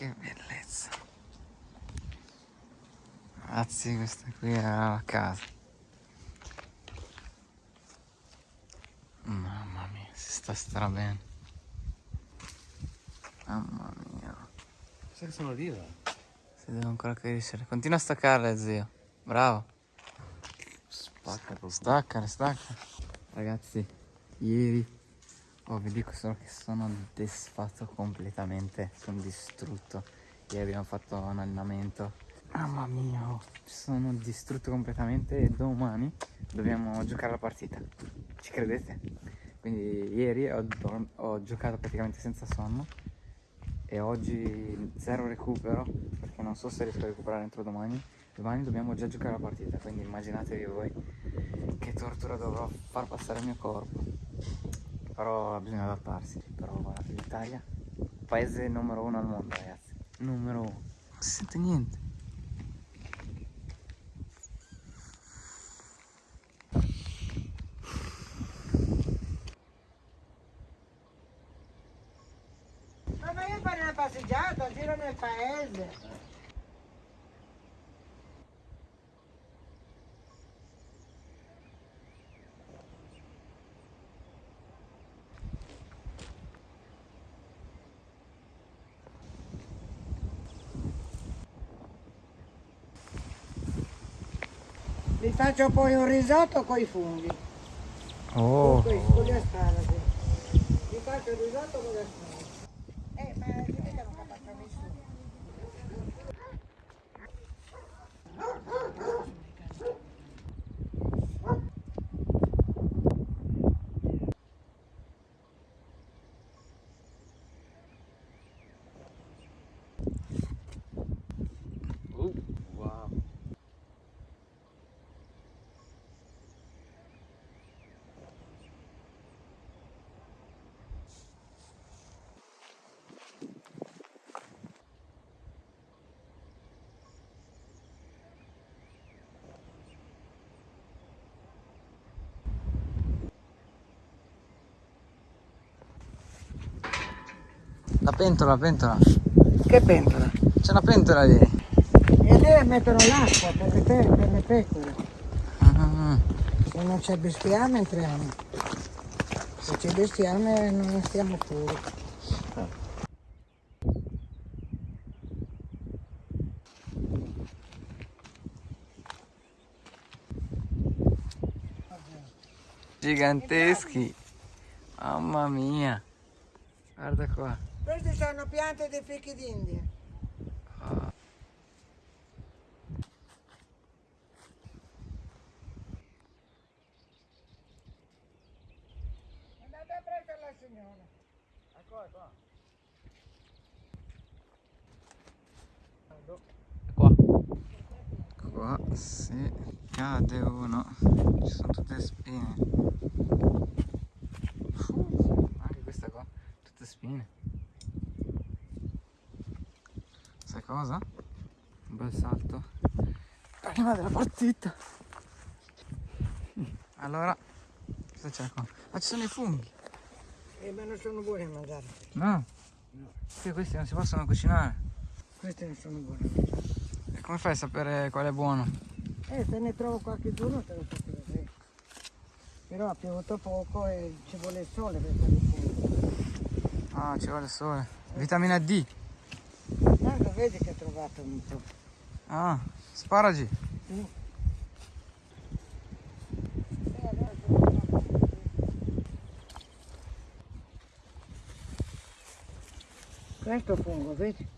che bellezza. Ragazzi, questa qui è la casa. Mamma mia, si sta stra bene. Mamma mia. Sai che sono viva? Si deve ancora crescere. Continua a staccarle, zio. Bravo. Spacca. Staccare, stacca. Ragazzi, ieri oh, vi dico solo che sono desfatto completamente. Sono distrutto. Ieri abbiamo fatto un allenamento. Mamma mia, oh, sono distrutto completamente e domani dobbiamo giocare la partita. Ci credete? Quindi ieri ho, ho giocato praticamente senza sonno e oggi zero recupero perché non so se riesco a recuperare entro domani. Domani dobbiamo già giocare la partita, quindi immaginatevi voi che tortura dovrò far passare il mio corpo. Però bisogna adattarsi. Però guardate l'Italia, paese numero uno al mondo ragazzi. Numero uno. Non si sente niente. Ma vai a fare una passeggiata, giro nel paese. Faccio poi un risotto con i funghi, Oh, con, con gli asparagi. Vi faccio il risotto con gli asparagi. Eh, ma dite che la pentola, la pentola. Che pentola? C'è una pentola lì. E lì mettono l'acqua per le, pe- per le pecore. Ah, Se non c'è bestiame entriamo. Se c'è bestiame non stiamo fuori. giganteschi. Mamma mia. Guarda qua. Queste sono piante dei fichi d'India. Ah. Andate a prendere la signora. Qua. Qua si cade uno. Ci sono tutte spine. Uh, anche questa qua. Tutte spine. Sai cosa? Un bel salto. Prima della partita. Allora, cosa c'è qua? Ah, ci sono i funghi. Eh, ma non sono buoni a mangiare. No? Sì, questi non si possono cucinare. Questi non sono buoni a mangiare. E come fai a sapere qual è buono? Eh, se ne trovo qualche giorno te lo faccio vedere. Però ha piovuto poco e ci vuole il sole per fare il fuoco. Ah, ci vuole il sole. Vitamina D. Vedi che ho trovato un po'. Ah, sparagi. Sì. Questo fungo, vedi?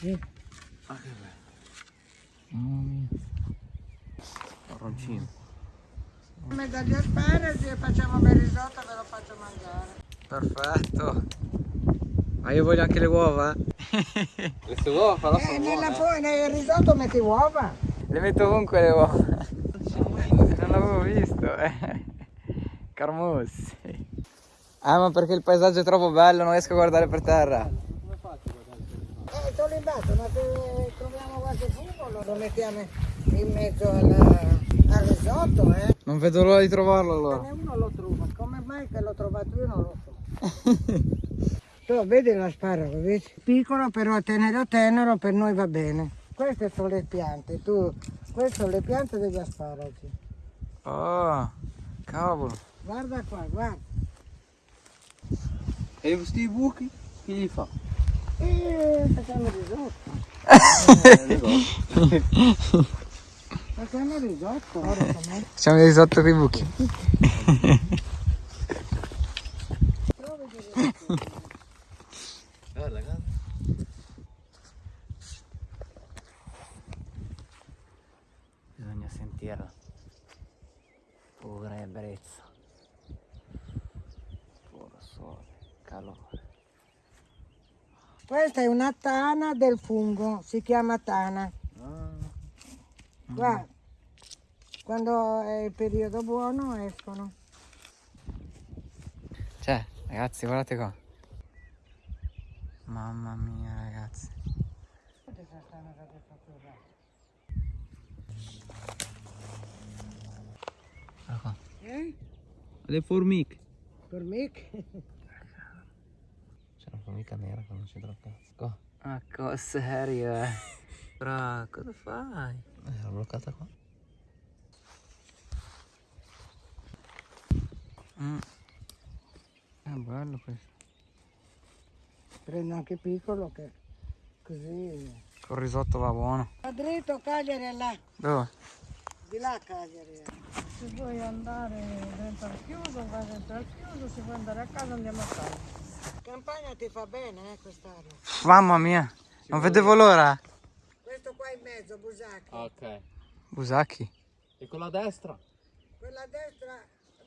Sì. Ah, che bello. Mamma mia. Marroncino. Me dagli asparagi e facciamo bel risotto e ve lo faccio mangiare. Perfetto. Ma io voglio anche le uova. Queste uova però Eh, nella buone. nel risotto metti uova. Le metto ovunque le uova. Non l'avevo visto. Eh. Carmossi. Ah, ma perché il paesaggio è troppo bello, non riesco a guardare per terra. Come faccio a guardare il telefono? Eh, sono in basso, ma se troviamo qualche fungo lo- mettiamo in mezzo alla- al risotto, eh. Non vedo l'ora di trovarlo allora. uno lo trova, come mai che l'ho trovato io non lo so. Tu vedi l'asparago, vedi? Piccolo però tenero tenero per noi va bene. Queste sono le piante, tu, queste sono le piante degli asparagi. Oh, cavolo. Guarda qua, guarda. E questi buchi? Chi li fa? E facciamo risotto. Facciamo risotto, ora com'è? Facciamo risotto con i buchi. Provi di risotto. Guarda, guarda. Sentirla. Pura ebbrezza. Puro sole, calore. Questa è una tana del fungo, si chiama tana. Guarda, quando è il periodo buono escono. Cioè, ragazzi, guardate qua. Mamma mia, ragazzi. Guarda qua. Eh? Le formiche. Formiche? C'è una formica nera che non c'entra un cazzo. Qua. Ma cosa serio, eh? Bra, cosa fai? Eh, era bloccata qua. Mm. È bello questo. Prendo anche piccolo che così. Col risotto va buono. A dritto Cagliari là, Dove? di là Cagliari. Se vuoi andare dentro al chiuso, vai dentro al chiuso, se vuoi andare a casa andiamo a casa. Campagna ti fa bene eh, quest'aria. Mamma mia, non vedevo l'ora. Questo qua in mezzo, Busacchi. Ok. Busacchi. E con la destra? Quella a destra,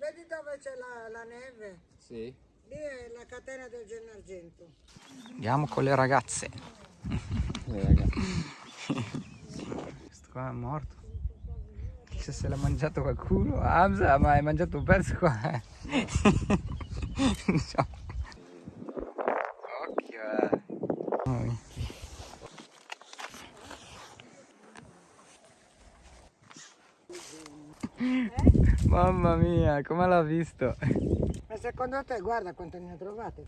vedi dove c'è la, la neve? Sì. Lì è la catena del Gennargento. Andiamo con le ragazze. Eh, ragazzi. Questo qua è morto. Chissà se l'ha mangiato qualcuno. Hamza, ma hai mangiato un pezzo qua. eh. Occhio, eh. Mamma mia. Mamma mia, come l'ha visto? Ma secondo te, guarda quante ne ho trovate?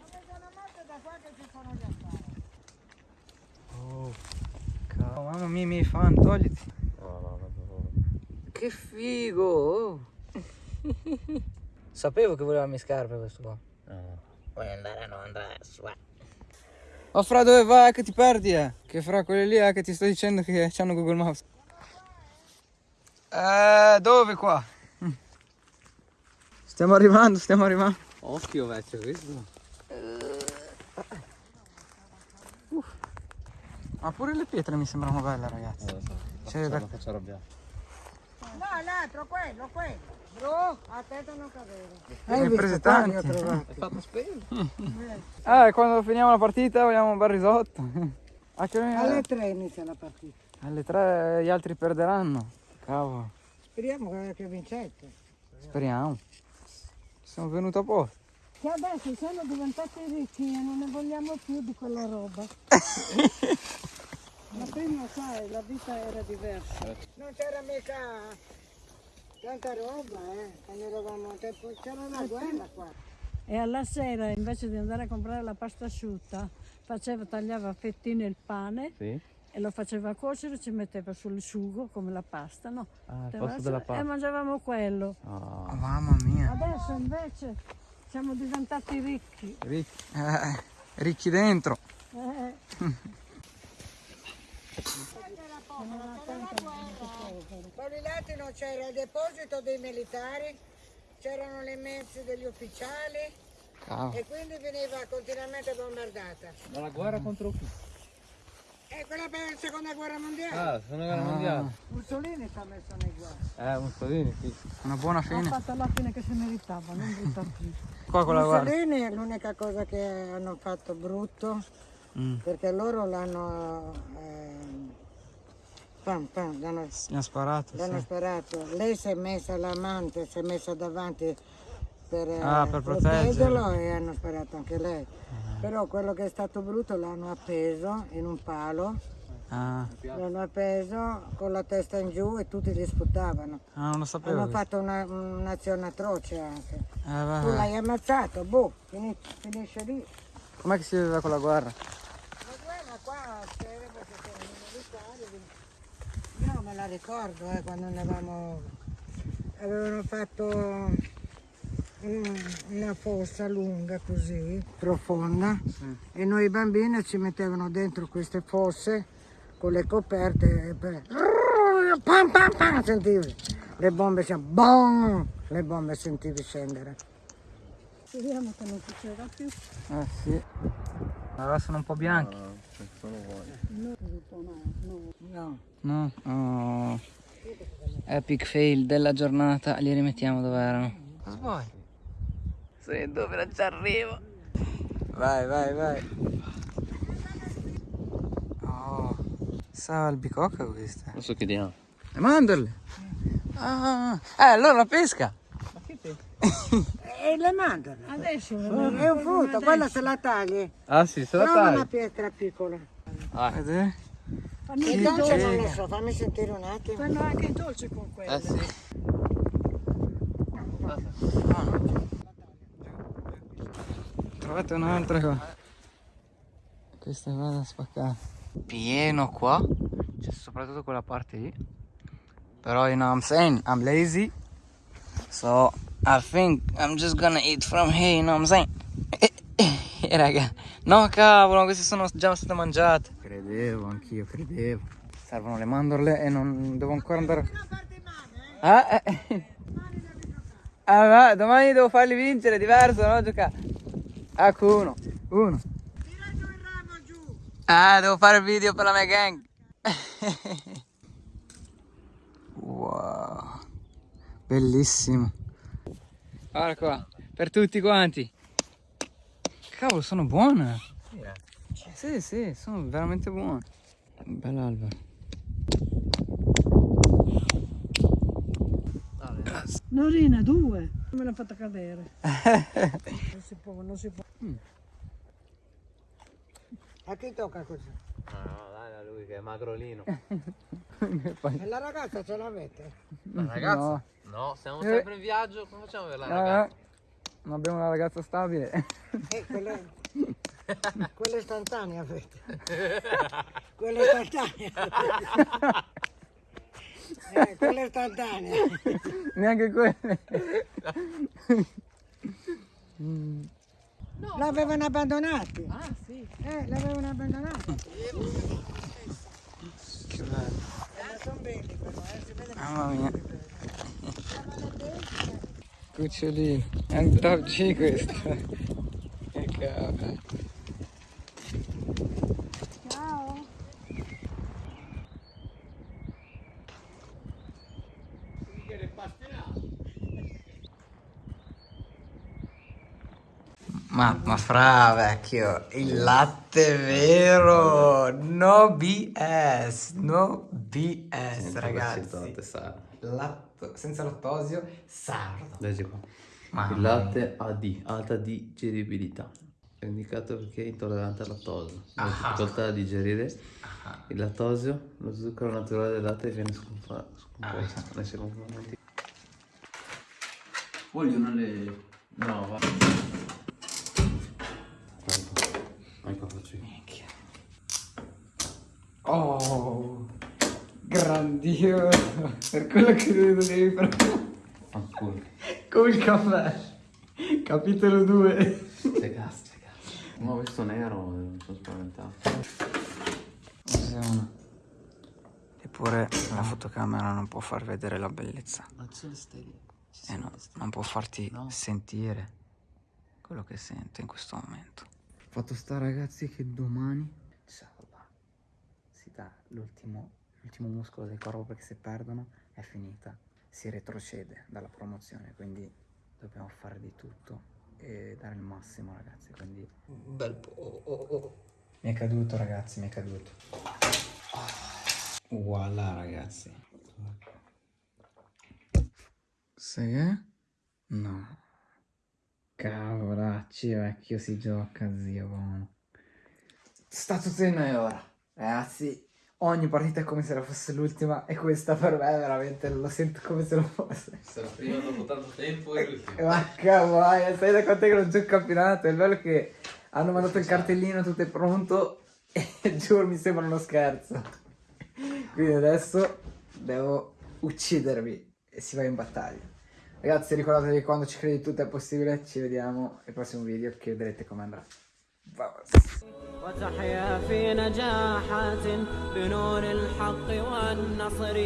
Oh, mamma mia, i miei fan, togliti. Che figo! oh. Sapevo che voleva le mie scarpe questo qua. no. Vuoi andare a non andare su? Ma fra dove vai che ti perdi eh? Che fra quelli lì eh, che ti sto dicendo che hanno Google Maps. Eh, dove qua? Stiamo arrivando, stiamo arrivando. Occhio vecchio, questo. Ma pure le pietre mi sembrano belle ragazzi. Eh, lo so. C'è Faccio- da- faccio arrabbiare. No, l'altro, quello, quello. Bro, attento a non cadere. Ne hai Hai visto prese tanti. È fatto spero. Eh, quando finiamo la partita vogliamo un bel risotto. Alle tre inizia la partita. Alle tre gli altri perderanno. Cavolo, Speriamo che, vincete. speriamo. Sono venuto a posto. Che adesso siamo diventati ricchi e non ne vogliamo più di quella roba. Ma prima, sai, la vita era diversa. Non c'era mica tanta roba, eh, quando eravamo a tempo. C'era una guerra qua. E alla sera invece di andare a comprare la pasta asciutta faceva, tagliava a fettine il pane Sì. e lo faceva cuocere, ci metteva sul sugo come la pasta, no? Ah, la- della E pasta. mangiavamo quello. Ah. Oh, mamma mia. Adesso invece siamo diventati ricchi. Ricchi, eh, ricchi dentro. Eh, Poi lì lati non c'era il deposito dei militari, c'erano le mense degli ufficiali Cavolo. e quindi veniva continuamente bombardata. Ma la guerra contro chi? E quella per la seconda guerra mondiale. Ah, seconda guerra mondiale. Mussolini ci ha messo nei guai. Eh, Mussolini, sì. Una buona ha fine. fatto la fine che si meritava, non buttarli. Qua con la guardia. Mussolini è l'unica cosa che hanno fatto brutto Mm. perché loro l'hanno pam, pam, l'hanno, Mi ha sparato, l'hanno sì. sparato. Lei si è messa l'amante, si è messa davanti per, eh, Ah, per proteggerlo e hanno sparato anche lei. Però quello che è stato brutto l'hanno appeso in un palo Ah, L'hanno appeso con la testa in giù e tutti li sputavano. ah, non lo sapevo. Hanno fatto una- un'azione atroce anche. Eh, va, Tu l'hai ammazzato, boh, fini- finisce lì. Com'è che si vedeva con la guerra? Ma guarda qua, c'era perché c'erano i la ricordo eh, quando andavamo, avevano fatto un- una fossa lunga così, profonda, e noi bambini ci mettevano dentro queste fosse con le coperte e per... Pam, pam, pam, sentivi le bombe, cioè, boom, le bombe sentivi scendere. Speriamo che non succeda più. Eh sì. Allora sono un po' bianchi. No. No? Oh. Epic fail della giornata. Li rimettiamo dove erano. Cosa vuoi? Sì, dove non ci arrivo. Vai, vai, vai. Oh. Sa albicocca questa. Non so che diamo. Le mandorle. Ah. Eh, allora la pesca. E le mandano. Adesso È un frutto, quella se la tagli. Ah sì, se la Trova tagli. una pietra piccola. Vedete? Fanno, Il i dolce non lo so, fammi sentire un attimo. fanno anche i dolci con quello. Eh sì. Trovate un'altra qua. Questa va da spaccare. Pieno qua. C'è soprattutto quella parte lì. Però you know what I'm saying, I'm lazy. So I think I'm just gonna eat from here, you know what I'm saying? Eh, raga. No cavolo, queste sono già state mangiate. Credevo, anch'io credevo. Servono le mandorle e non devo ancora andare. Ah, eh. Ah, ma domani devo farli vincere, diverso, no? Giocare. Ecco uno, uno. Ah, devo fare il video per la mia gang. wow. Bellissimo. Guarda qua, per tutti quanti. Cavolo, sono buone. Sì, sì, sono veramente buone. Bella albero. Norina, due. Me l'ha fatta cadere. non si può, non si può. A chi tocca così? No, no, dai a lui che è magrolino. E la ragazza ce l'avete? La ragazza? No. No, siamo Eh. sempre in viaggio, come facciamo per la Eh, ragazza? Ah. non abbiamo una ragazza stabile. Eh, quelle, quelle istantanee avete. Quelle istantanee. Eh, quelle istantanee. Neanche quelle. L'avevano abbandonati. Ah, sì. Eh, l'avevano abbandonati. Che bello. sono belli però, eh, si vede Mamma mia. Cucciolino. È un top G questo. Che cavolo. Ciao. Ma, ma fra vecchio, il latte vero, no BS, no BS ragazzi. Latto, senza lattosio, sardo. Leggi qua. Mamma Il latte AD, alta digeribilità. È indicato perché è intollerante al lattosio. Ha difficoltà a digerire il lattosio, lo zucchero naturale del latte viene scomposto nei secondi momenti. Vogliono le... No, va. Ecco, faccio io. Oh, grandioso, per quello che devi fare. Fanculo. Come il caffè. Capitolo 2. C'è ho visto nero, mi sono spaventato. Eppure la fotocamera non può far vedere la bellezza. Ma ci sono le stelle. Ci E no, non può farti No. sentire quello che sento in questo momento. Fatto sta ragazzi che domani salva. Si dà l'ultimo, l'ultimo muscolo del corpo perché se perdono è finita. Si retrocede dalla promozione, quindi dobbiamo fare di tutto e dare il massimo ragazzi. Quindi Bel po'. mi è caduto ragazzi, mi è caduto. Voilà ragazzi. Sai che? No. Cavolacci vecchio si gioca zio buono. Sta tutto in noi ora. Ragazzi, ogni partita è come se la fosse l'ultima e questa per me veramente lo sento come se lo fosse. Sarà prima dopo tanto tempo e l'ultimo. Ma cavolo, sai da quanto è che non c'è il campionato? È bello che hanno mandato il cartellino, tutto è pronto e giuro mi sembra uno scherzo. Quindi adesso devo uccidervi e si va in battaglia. Ragazzi ricordatevi che quando ci credi tutto è possibile, ci vediamo al prossimo video che vedrete come andrà. وتحيا في نجاحات بنور الحق والنصر.